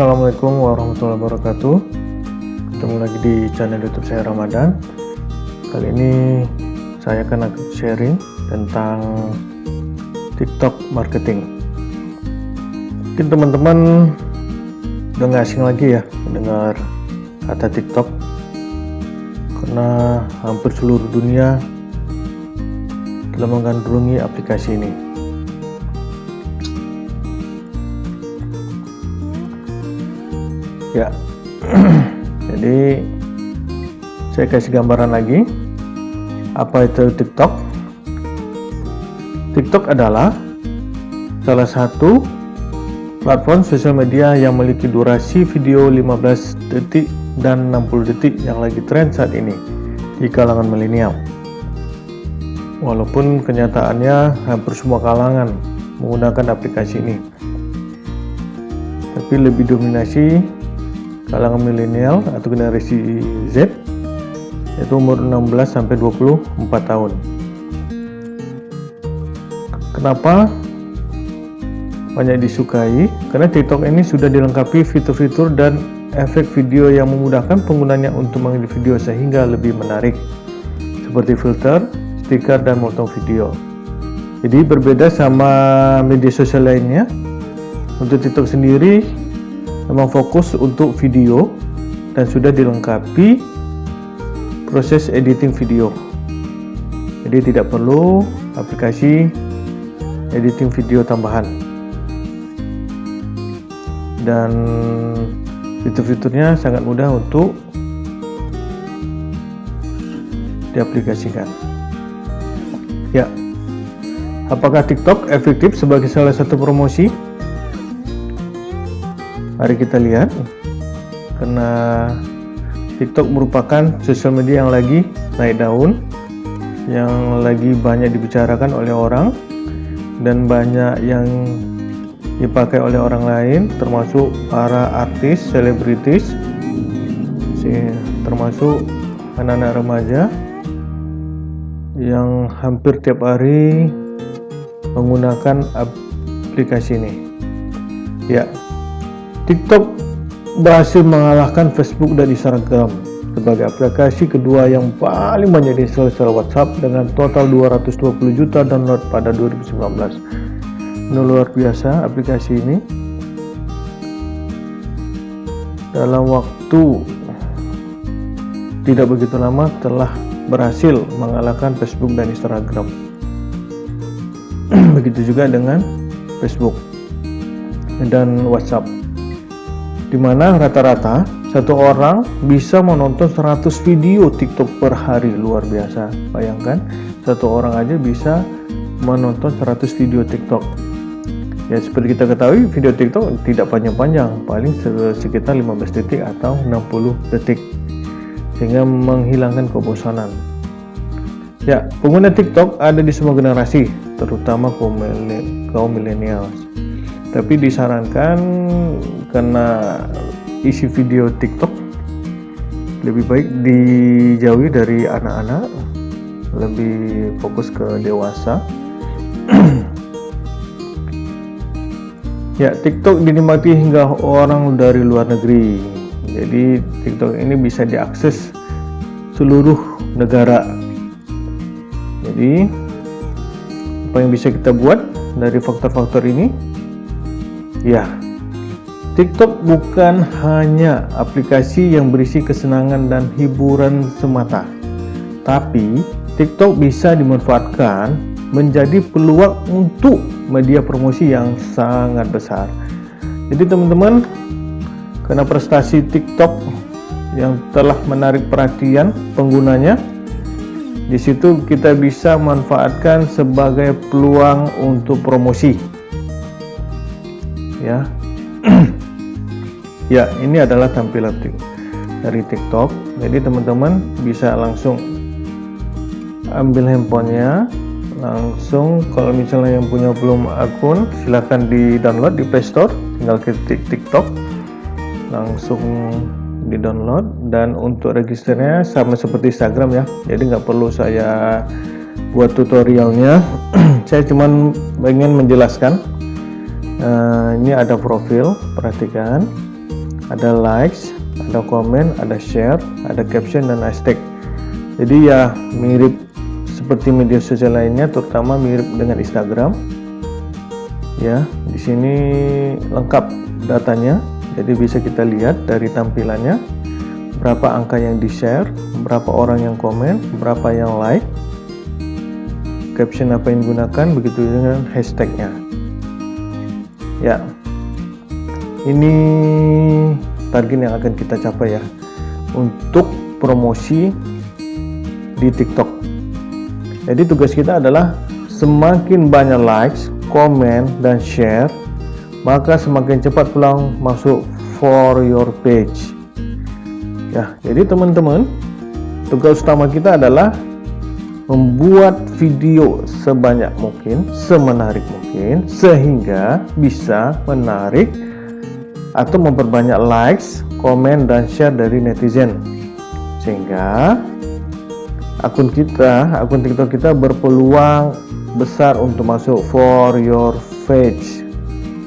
Assalamualaikum warahmatullahi wabarakatuh. Ketemu lagi di channel youtube saya Ramadan. Kali ini saya akan sharing tentang TikTok marketing. Mungkin teman-teman udah gak asing lagi ya mendengar kata TikTok. Karena hampir seluruh dunia telah menggandrungi aplikasi ini ya. Jadi saya kasih gambaran lagi. Apa itu TikTok? TikTok adalah salah satu platform sosial media yang memiliki durasi video 15 detik dan 60 detik yang lagi tren saat ini di kalangan milenial. Walaupun kenyataannya hampir semua kalangan menggunakan aplikasi ini. Tapi lebih dominasi kalangan milenial atau generasi Z yaitu umur 16 sampai 24 tahun. Kenapa banyak disukai? Karena TikTok ini sudah dilengkapi fitur-fitur dan efek video yang memudahkan penggunanya untuk mengedit video sehingga lebih menarik seperti filter, stiker, dan motong video. Jadi berbeda sama media sosial lainnya. Untuk TikTok sendiri memang fokus untuk video dan sudah dilengkapi proses editing video. Jadi tidak perlu aplikasi editing video tambahan. Dan fitur-fiturnya sangat mudah untuk diaplikasikan. Ya apakah TikTok efektif sebagai salah satu promosi Mari kita lihat. Karena TikTok merupakan sosial media yang lagi naik daun yang lagi banyak dibicarakan oleh orang dan banyak yang dipakai oleh orang lain termasuk para artis, selebritis termasuk anak-anak remaja yang hampir tiap hari menggunakan aplikasi ini. Ya TikTok berhasil mengalahkan Facebook dan Instagram sebagai aplikasi kedua yang paling banyak diinstal secara WhatsApp dengan total 220 juta download pada 2019. Ini luar biasa aplikasi ini. Dalam waktu tidak begitu lama telah berhasil mengalahkan Facebook dan Instagram. Begitu juga dengan Facebook dan WhatsApp di mana rata-rata satu orang bisa menonton 100 video TikTok per hari. Luar biasa. Bayangkan satu orang aja bisa menonton 100 video TikTok. Ya seperti kita ketahui video TikTok tidak panjang-panjang. Paling sekitar 15 detik atau 60 detik. Sehingga menghilangkan kebosanan. Ya pengguna TikTok ada di semua generasi terutama kaum milenial tapi disarankan karena isi video TikTok. Lebih baik dijauhi dari anak-anak lebih fokus ke dewasa. Ya TikTok dinikmati hingga orang dari luar negeri. Jadi TikTok ini bisa diakses seluruh negara. Jadi apa yang bisa kita buat dari faktor-faktor ini Ya, TikTok bukan hanya aplikasi yang berisi kesenangan dan hiburan semata, tapi TikTok bisa dimanfaatkan menjadi peluang untuk media promosi yang sangat besar. Jadi teman-teman, karena prestasi TikTok yang telah menarik perhatian penggunanya, di situ kita bisa manfaatkan sebagai peluang untuk promosi ya. Ya ini adalah tampilan dari TikTok. Jadi teman-teman bisa langsung ambil handphonenya langsung. Kalau misalnya yang punya belum akun silahkan di download di Playstore tinggal ketik TikTok. Langsung di download dan untuk registernya sama seperti Instagram ya. Jadi nggak perlu saya buat tutorialnya. Saya cuman ingin menjelaskan uh, ini ada profil perhatikan. Ada likes ada komen ada share ada caption dan hashtag. Jadi ya mirip seperti media sosial lainnya terutama mirip dengan Instagram. Ya di sini lengkap datanya. Jadi bisa kita lihat dari tampilannya. Berapa angka yang di share berapa orang yang komen berapa yang like. Caption apa yang digunakan begitu dengan hashtagnya ya. Ini target yang akan kita capai ya. Untuk promosi di TikTok. Jadi tugas kita adalah semakin banyak likes komen dan share maka semakin cepat pulang masuk for your page. Ya jadi teman-teman tugas utama kita adalah membuat video sebanyak mungkin, semenarik mungkin, sehingga bisa menarik atau memperbanyak likes, komen, dan share dari netizen. Sehingga akun kita, akun TikTok kita berpeluang besar untuk masuk for your page.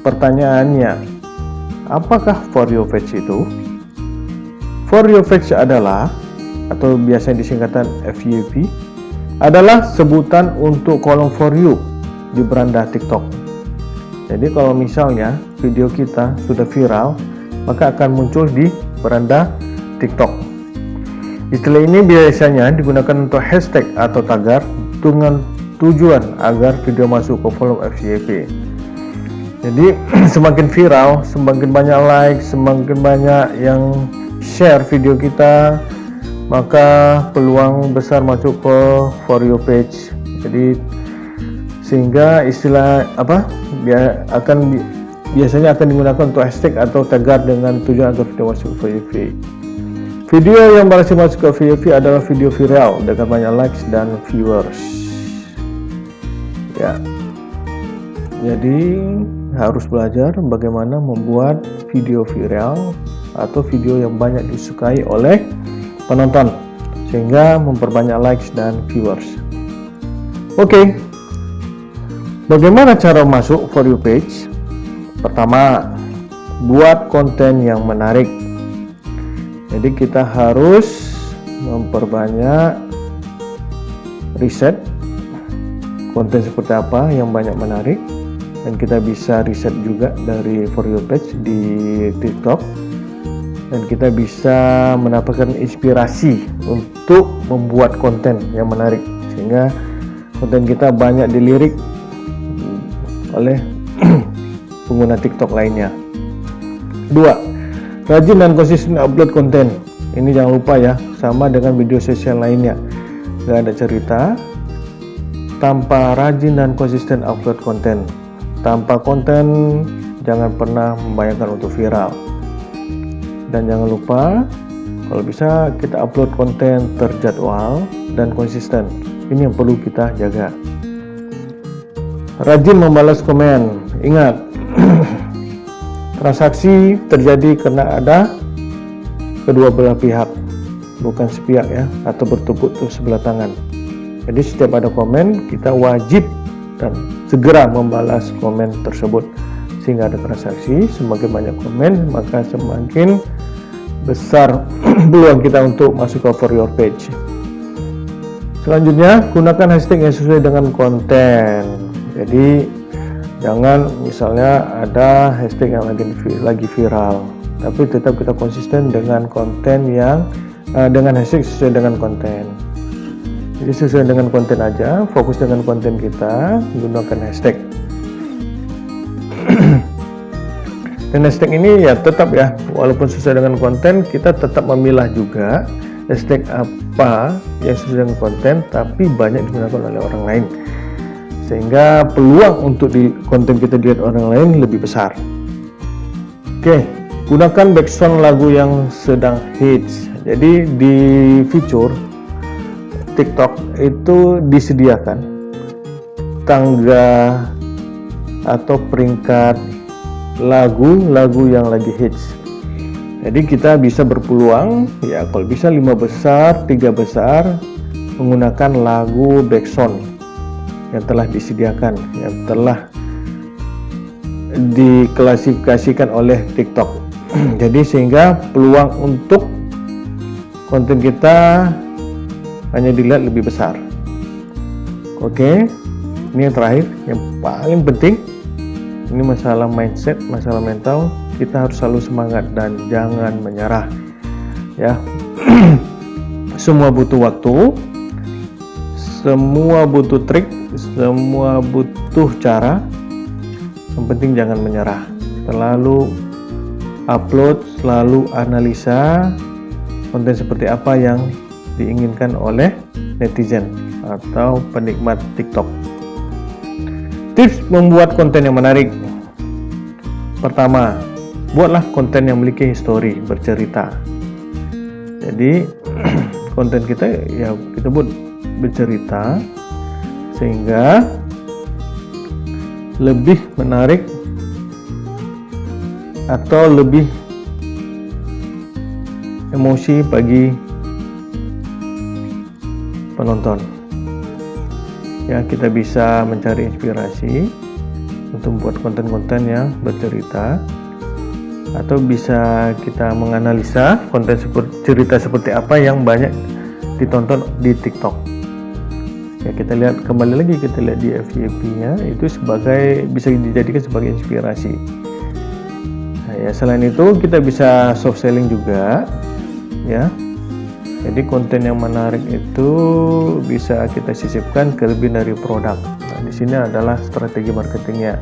Pertanyaannya, apakah for your page itu? For your page adalah atau biasanya disingkatan FYP adalah sebutan untuk kolom for you di beranda TikTok. Jadi kalau misalnya video kita sudah viral, maka akan muncul di beranda TikTok. Istilah ini biasanya digunakan untuk hashtag atau tagar dengan tujuan agar video masuk ke kolom FYP. Jadi semakin viral, semakin banyak like, semakin banyak yang share video kita, maka peluang besar masuk ke for you page. Jadi sehingga istilah apa dia akan biasanya akan digunakan untuk hashtag atau tagar dengan tujuan agar video masuk ke VV video yang berhasil masuk ke VV adalah video viral dengan banyak likes dan viewers. Ya. Jadi harus belajar bagaimana membuat video viral atau video yang banyak disukai oleh penonton sehingga memperbanyak likes dan viewers. Oke okay. bagaimana cara masuk for you page? Pertama buat konten yang menarik. Jadi kita harus memperbanyak riset konten seperti apa yang banyak menarik. Dan kita bisa riset juga dari for you page di tiktok dan kita bisa mendapatkan inspirasi untuk membuat konten yang menarik sehingga konten kita banyak dilirik oleh pengguna TikTok lainnya. Dua, rajin dan konsisten upload konten. Ini jangan lupa ya, sama dengan video sosial lainnya. Gak ada cerita tanpa rajin dan konsisten upload konten. Tanpa konten, jangan pernah membayangkan untuk viral dan jangan lupa kalau bisa kita upload konten terjadwal dan konsisten. Ini yang perlu kita jaga. Rajin membalas komen. Ingat transaksi terjadi karena ada kedua belah pihak bukan sepihak ya atau bertepuk sebelah tangan. Jadi setiap ada komen kita wajib dan segera membalas komen tersebut. Sehingga ada transaksi semakin banyak komen maka semakin besar peluang kita untuk masuk ke for your page. Selanjutnya gunakan hashtag yang sesuai dengan konten. Jadi jangan misalnya ada hashtag yang lagi lagi viral. Tapi tetap kita konsisten dengan konten yang uh, dengan hashtag sesuai dengan konten. Jadi sesuai dengan konten aja fokus dengan konten kita gunakan hashtag dan ini ya tetap ya walaupun sesuai dengan konten kita tetap memilah juga hashtag apa yang sesuai dengan konten tapi banyak digunakan oleh orang lain. Sehingga peluang untuk di konten kita dilihat orang lain lebih besar. Oke gunakan background lagu yang sedang hits. Jadi di fitur TikTok itu disediakan tangga atau peringkat lagu-lagu yang lagi hits. Jadi kita bisa berpeluang ya kalau bisa lima besar tiga besar menggunakan lagu backsound yang telah disediakan yang telah diklasifikasikan oleh TikTok. Jadi sehingga peluang untuk konten kita hanya dilihat lebih besar. Oke ini yang terakhir yang paling penting ini masalah mindset masalah mental. Kita harus selalu semangat dan jangan menyerah ya. Semua butuh waktu semua butuh trik semua butuh cara. Yang penting jangan menyerah. Selalu upload selalu analisa konten seperti apa yang diinginkan oleh netizen atau penikmat TikTok. Tips membuat konten yang menarik pertama buatlah konten yang memiliki histori bercerita. Jadi konten kita ya kita buat bercerita sehingga lebih menarik atau lebih emosi bagi penonton. Ya kita bisa mencari inspirasi untuk membuat konten-konten yang bercerita. Atau bisa kita menganalisa konten seperti cerita seperti apa yang banyak ditonton di TikTok. Ya kita lihat kembali lagi kita lihat di FYP nya itu sebagai bisa dijadikan sebagai inspirasi. Nah, ya selain itu kita bisa soft selling juga ya jadi konten yang menarik itu bisa kita sisipkan kelebihan dari produk. Nah di sini adalah strategi marketingnya.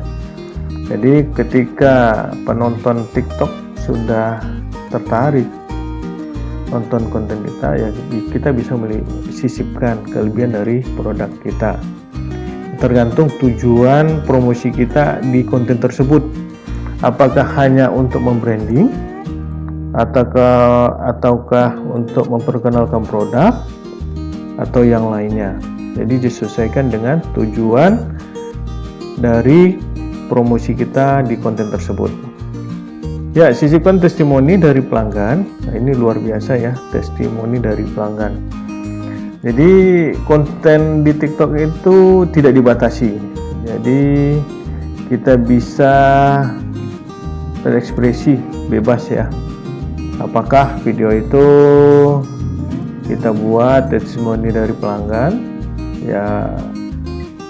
Jadi ketika penonton TikTok sudah tertarik nonton konten kita ya kita bisa sisipkan kelebihan dari produk kita. Tergantung tujuan promosi kita di konten tersebut. Apakah hanya untuk membranding ataukah ataukah untuk memperkenalkan produk atau yang lainnya? Jadi disesuaikan dengan tujuan dari promosi kita di konten tersebut. Ya sisipkan testimoni dari pelanggan. Nah, ini luar biasa ya testimoni dari pelanggan. Jadi konten di tiktok itu tidak dibatasi. Jadi kita bisa berekspresi bebas ya apakah video itu kita buat testimoni dari pelanggan? Ya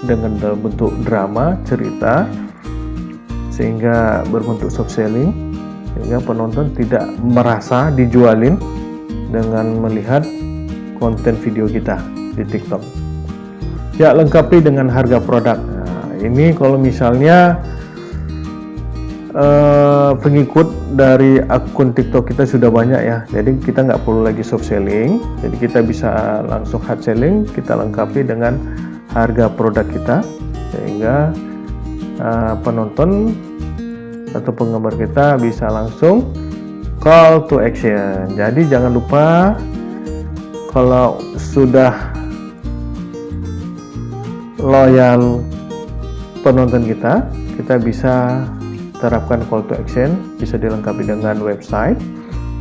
dengan bentuk drama cerita sehingga berbentuk soft selling sehingga penonton tidak merasa dijualin dengan melihat konten video kita di TikTok. Ya lengkapi dengan harga produk. Nah, ini kalau misalnya uh, pengikut dari akun TikTok kita sudah banyak ya. Jadi kita nggak perlu lagi soft selling. Jadi kita bisa langsung hard selling. Kita lengkapi dengan harga produk kita. Sehingga uh, penonton atau penggemar kita bisa langsung call to action. Jadi jangan lupa kalau sudah loyal penonton kita kita bisa terapkan call to action bisa dilengkapi dengan website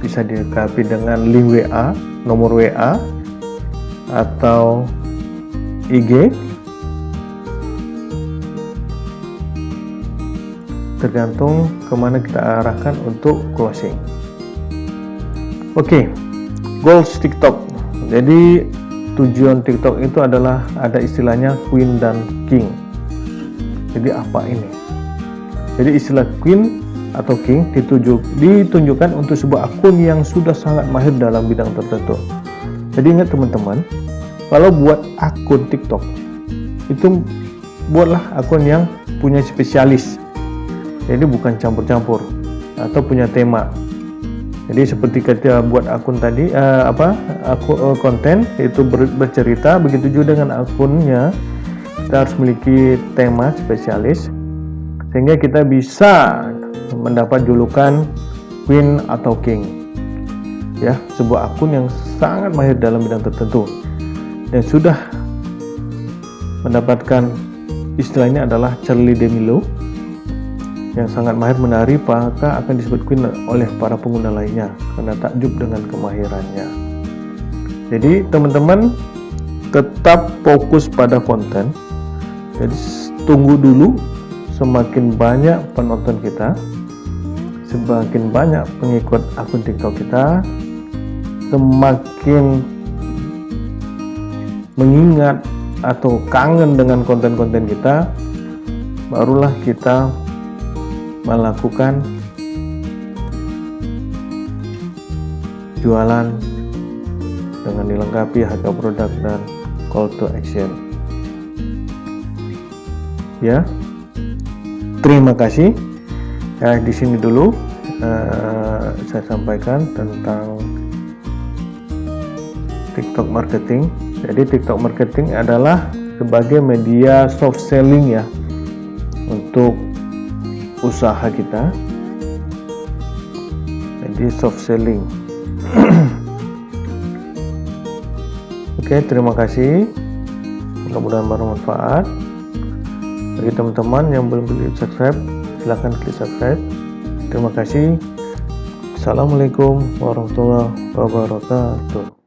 bisa dilengkapi dengan link WA nomor WA atau IG tergantung ke mana kita arahkan untuk closing. Oke okay, goals TikTok. Jadi tujuan TikTok itu adalah ada istilahnya Queen dan King. Jadi apa ini jadi istilah Queen atau King ditunjuk, ditunjukkan untuk sebuah akun yang sudah sangat mahir dalam bidang tertentu. Jadi ingat teman-teman kalau buat akun TikTok itu buatlah akun yang punya spesialis. Jadi bukan campur-campur atau punya tema. Jadi seperti kita buat akun tadi uh, apa akun uh, konten itu ber, bercerita begitu juga dengan akunnya kita harus memiliki tema spesialis sehingga kita bisa mendapat julukan queen atau king. Ya sebuah akun yang sangat mahir dalam bidang tertentu. Dan sudah mendapatkan istilahnya adalah Charlie Demilo yang sangat mahir menari maka akan disebut queen oleh para pengguna lainnya karena takjub dengan kemahirannya. Jadi teman-teman tetap fokus pada konten. Jadi tunggu dulu semakin banyak penonton kita semakin banyak pengikut akun TikTok kita semakin mengingat atau kangen dengan konten-konten kita barulah kita melakukan jualan dengan dilengkapi harga produk dan call to action. Ya terima kasih. Ya di sini dulu. Uh, saya sampaikan tentang TikTok marketing. Jadi TikTok marketing adalah sebagai media soft selling ya untuk usaha kita. Jadi soft selling. Oke terima kasih. Mudah-mudahan bermanfaat bagi teman-teman yang belum klik subscribe silahkan klik subscribe. Terima kasih. Assalamualaikum warahmatullahi wabarakatuh